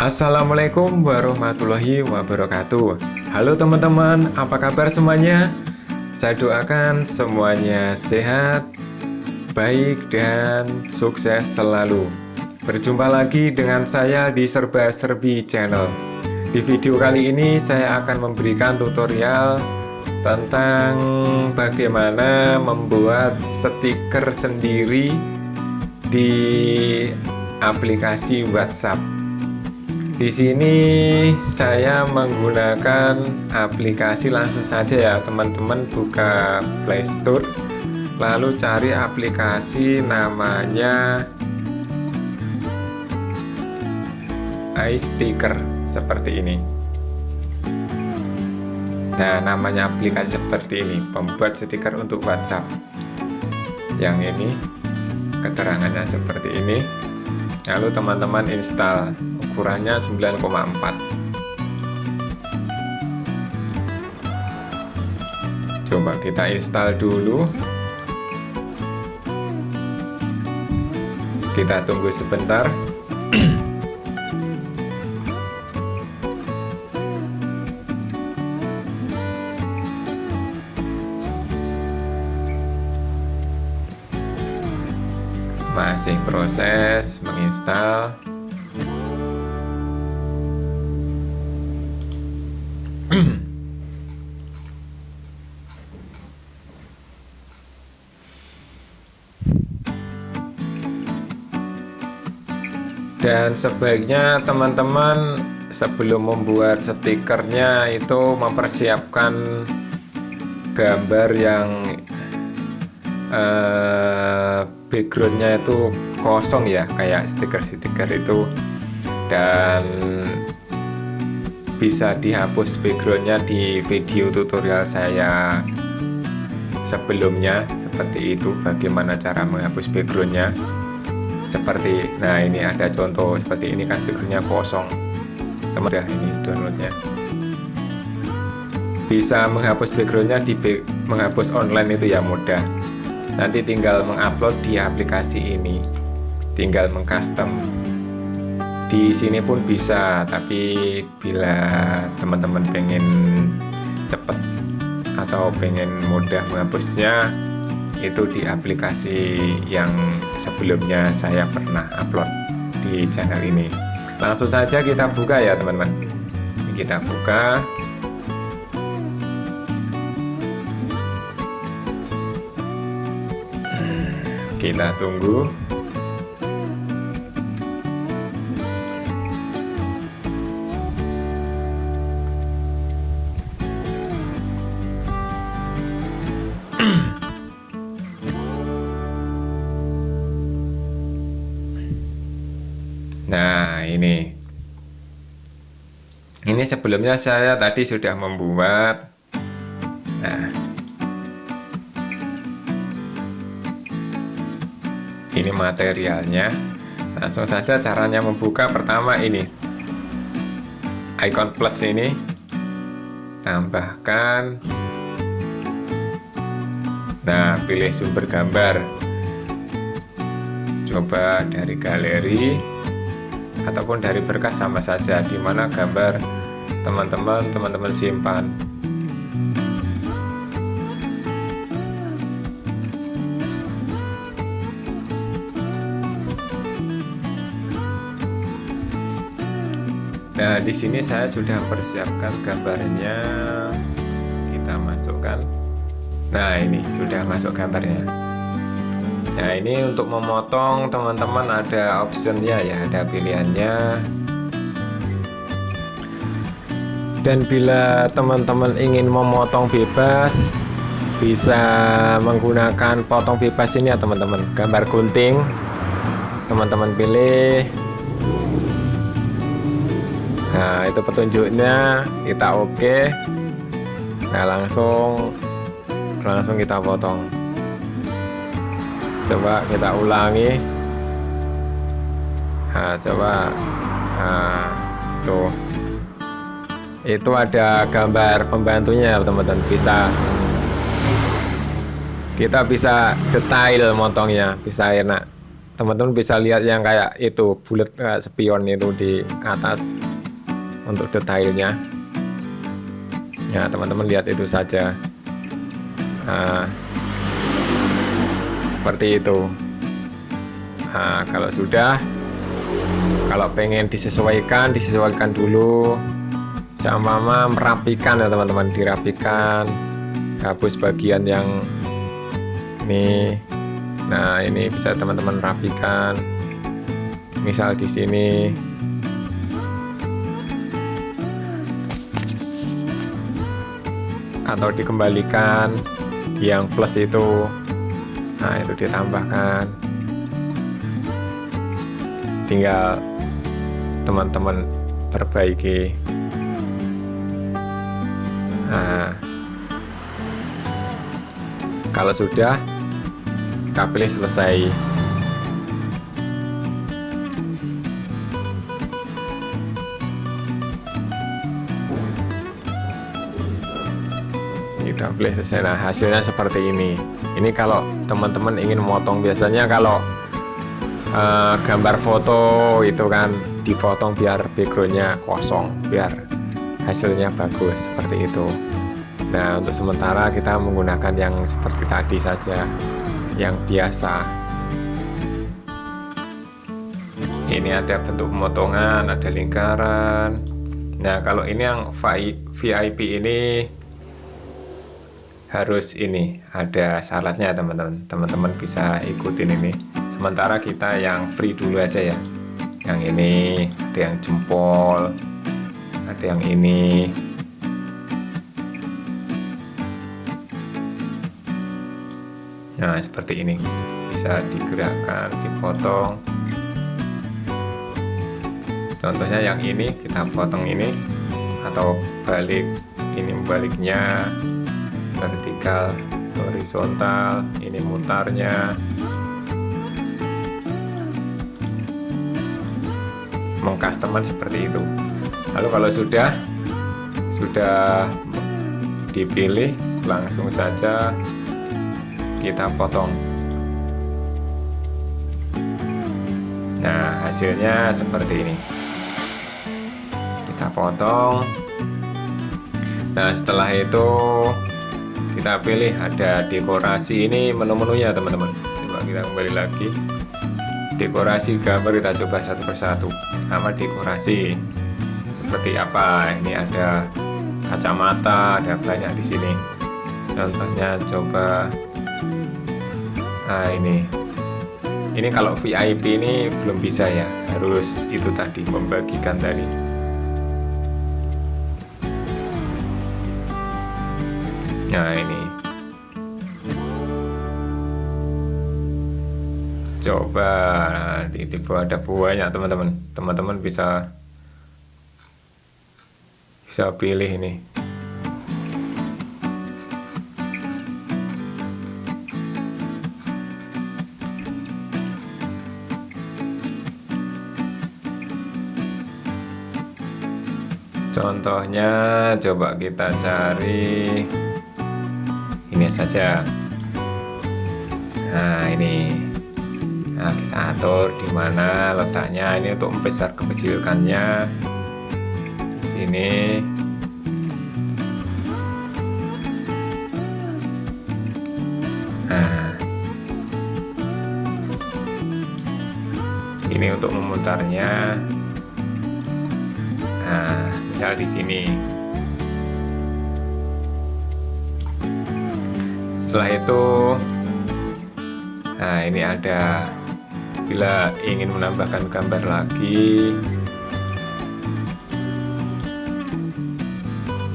Assalamualaikum warahmatullahi wabarakatuh. Halo teman-teman, apa kabar semuanya? Saya doakan semuanya sehat, baik, dan sukses selalu. Berjumpa lagi dengan saya di Serba Serbi Channel. Di video kali ini saya akan memberikan tutorial tentang bagaimana membuat stiker sendiri di aplikasi WhatsApp di sini saya menggunakan aplikasi langsung saja ya teman-teman. Buka Playstore lalu cari aplikasi namanya iSticker seperti ini. Nah namanya aplikasi seperti ini pembuat stiker untuk WhatsApp. Yang ini keterangannya seperti ini. Lalu teman-teman install ukurannya 9,4 coba kita install dulu. Kita tunggu sebentar. Masih proses menginstal dan sebaiknya teman-teman sebelum membuat stikernya itu mempersiapkan gambar yang uh, backgroundnya itu kosong ya kayak stiker-stiker itu. Dan bisa dihapus backgroundnya di video tutorial saya sebelumnya. Seperti itu bagaimana cara menghapus backgroundnya seperti nah ini ada contoh seperti ini kan figurnya kosong. Teman ya ini downloadnya. Bisa menghapus backgroundnya di menghapus online itu ya mudah. Nanti tinggal mengupload di aplikasi ini. Tinggal mengcustom. Di sini pun bisa tapi bila teman-teman pengen cepet atau pengen mudah menghapusnya itu di aplikasi yang sebelumnya saya pernah upload di channel ini. Langsung saja kita buka ya teman-teman. Kita buka. Kita tunggu Nah ini. Ini sebelumnya saya tadi sudah membuat. Nah. Ini materialnya. Langsung saja caranya membuka Pertama ini. Icon plus ini. Tambahkan. Nah pilih sumber gambar. Coba dari galeri ataupun dari berkas sama saja di mana gambar teman-teman teman-teman simpan Nah, di sini saya sudah persiapkan gambarnya. Kita masukkan. Nah, ini sudah masuk gambarnya nah ini untuk memotong teman-teman ada optionnya ya ada pilihannya. Dan bila teman-teman ingin memotong bebas bisa menggunakan potong bebas ini ya teman-teman. Gambar gunting teman-teman pilih. Nah itu petunjuknya kita oke. Okay. nah langsung langsung kita potong coba kita ulangi. Nah coba. Nah tuh. Itu ada gambar pembantunya teman-teman. Bisa. Kita bisa detail motongnya bisa enak. Teman-teman bisa lihat yang kayak itu bulat kayak spion itu di atas untuk detailnya. Ya teman-teman lihat itu saja. Nah, seperti itu. Nah, kalau sudah kalau pengen disesuaikan disesuaikan dulu sama mama merapikan ya teman-teman dirapikan. Hapus bagian yang ini. Nah ini bisa teman-teman rapikan. Misal di sini. Atau dikembalikan. Yang plus itu nah itu ditambahkan. Tinggal teman-teman perbaiki. Nah kalau sudah kita pilih selesai pilih selesai nah hasilnya seperti ini. Ini kalau teman-teman ingin memotong biasanya kalau uh, gambar foto itu kan dipotong biar backgroundnya kosong biar hasilnya bagus seperti itu. Nah untuk sementara kita menggunakan yang seperti tadi saja yang biasa. Ini ada bentuk pemotongan ada lingkaran. Nah kalau ini yang VIP ini harus ini ada syaratnya teman-teman. Teman-teman bisa ikutin ini. Sementara kita yang free dulu aja ya. Yang ini ada yang jempol ada yang ini. Nah seperti ini. Bisa digerakkan dipotong. Contohnya yang ini kita potong ini. Atau balik ini baliknya vertikal horizontal ini mutarnya. Mengcustomer seperti itu. Lalu kalau sudah sudah dipilih langsung saja kita potong. Nah hasilnya seperti ini. Kita potong. Nah setelah itu kita pilih ada dekorasi. Ini menu-menunya teman-teman. Coba kita kembali lagi. Dekorasi gambar kita coba satu persatu. Nama dekorasi seperti apa? Ini ada kacamata ada banyak di sini. Contohnya coba nah ini. Ini kalau VIP ini belum bisa ya. Harus itu tadi membagikan tadi nah ini. Coba nah, di, di bawah ada buahnya teman-teman. Teman-teman bisa bisa pilih ini. Contohnya coba kita cari saja. Nah ini. Nah kita atur di mana letaknya. Ini untuk membesar kecilkannya di sini. Nah. Ini untuk memutarnya. Nah misal di sini setelah itu nah ini ada. Bila ingin menambahkan gambar lagi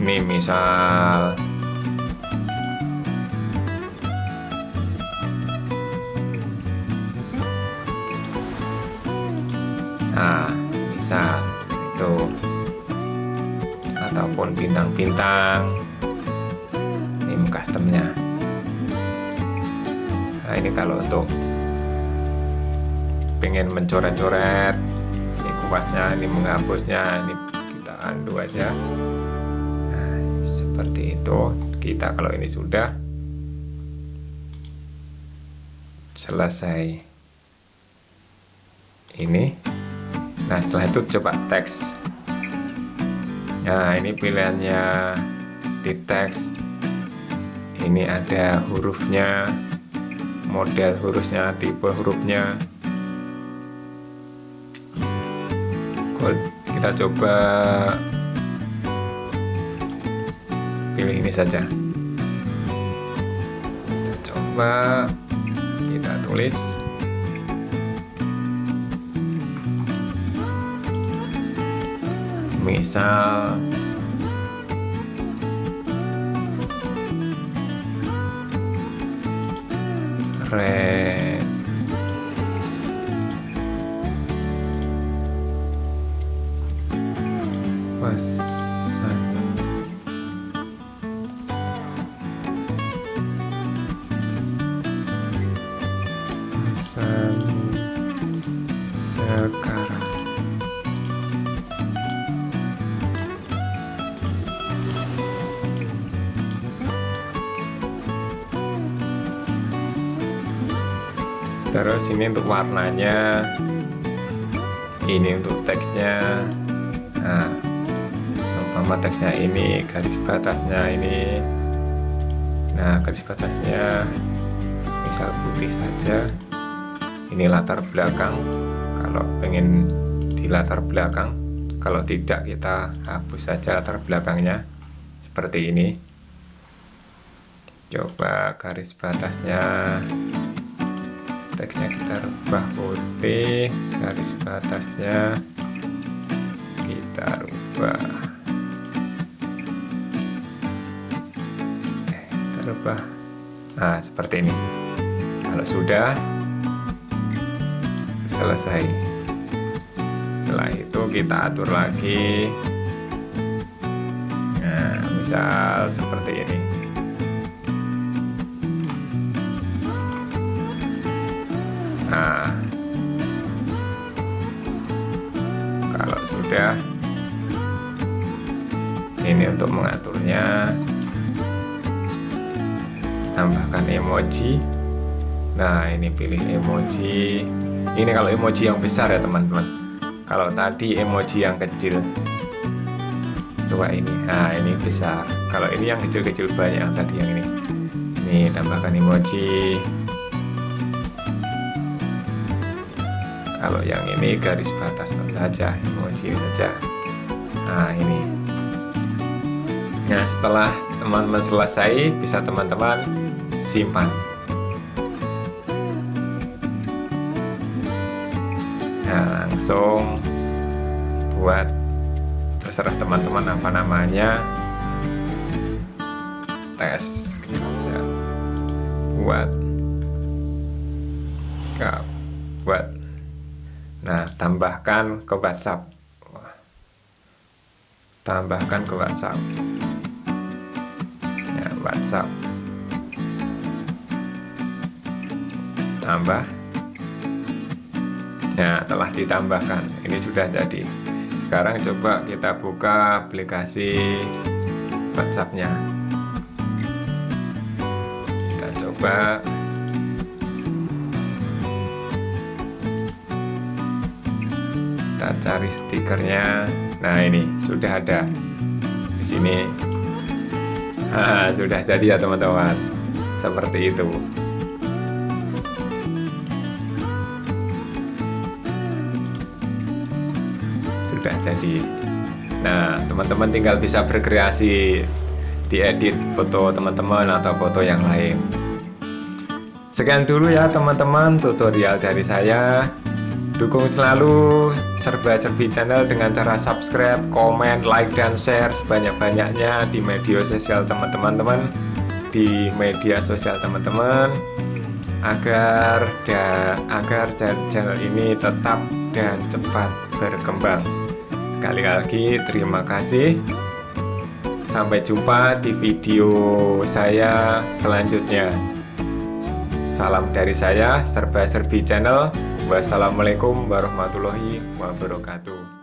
ini misal nah misal itu. Ataupun bintang-bintang. Ini customnya nah ini kalau untuk pengen mencoret-coret ini kuasnya ini menghapusnya ini kita undo aja. Nah, seperti itu. Kita kalau ini sudah selesai ini. Nah setelah itu coba teks. Nah ini pilihannya di teks. Ini ada hurufnya model hurufnya tipe hurufnya. Kita coba pilih ini saja. Kita coba kita tulis. Misal れ。Terus ini untuk warnanya. Ini untuk teksnya. Nah sama teksnya ini garis batasnya ini. Nah garis batasnya misal putih saja. Ini latar belakang. Kalau pengen di latar belakang kalau tidak kita hapus saja latar belakangnya. Seperti ini. Coba garis batasnya teksnya kita rubah putih garis batasnya kita rubah eh, kita rubah nah seperti ini. Kalau sudah selesai. Setelah itu kita atur lagi. Nah misal seperti ini Nah, kalau sudah, ini untuk mengaturnya, tambahkan emoji. Nah, ini pilih emoji. Ini kalau emoji yang besar ya teman-teman. Kalau tadi emoji yang kecil, coba ini. Nah, ini besar. Kalau ini yang kecil-kecil banyak tadi yang ini. Ini tambahkan emoji. Kalau yang ini garis batas saja emoji saja. Nah ini. Nah setelah teman-teman selesai bisa teman-teman simpan. Nah langsung buat terserah teman-teman apa namanya. Tes buat tambahkan ke WhatsApp. Tambahkan ke WhatsApp. Ya, WhatsApp. Tambah. Ya, telah ditambahkan. Ini sudah jadi. Sekarang coba kita buka aplikasi WhatsApp-nya. Kita coba kita cari stikernya. Nah ini sudah ada. Di sini. Ha, sudah jadi ya teman-teman. Seperti itu. Sudah jadi. Nah teman-teman tinggal bisa berkreasi diedit foto teman-teman atau foto yang lain. Sekian dulu ya teman-teman tutorial dari saya. Dukung selalu serba-serbi channel dengan cara subscribe, komen, like, dan share sebanyak-banyaknya di media sosial teman-teman di media sosial teman-teman agar dan agar channel ini tetap dan cepat berkembang. Sekali lagi terima kasih. Sampai jumpa di video saya selanjutnya. Salam dari saya, Serba Serbi Channel. Wassalamualaikum warahmatullahi wabarakatuh.